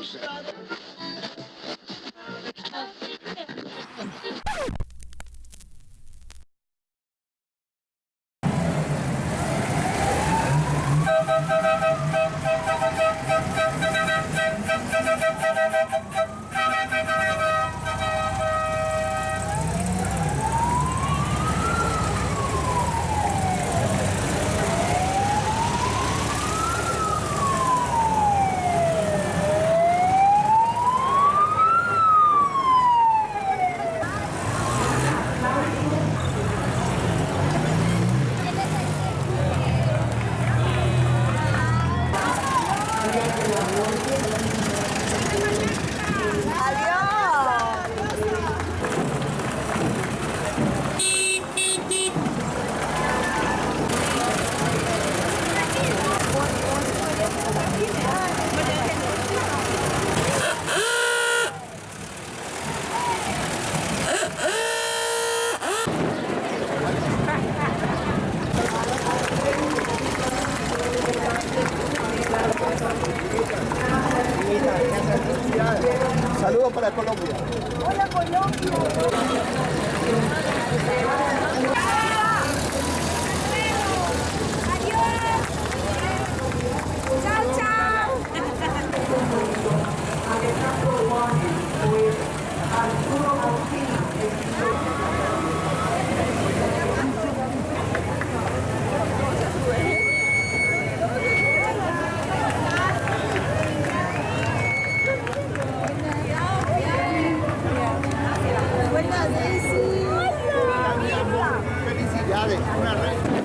no sense. Hola Colombia. ya de una red.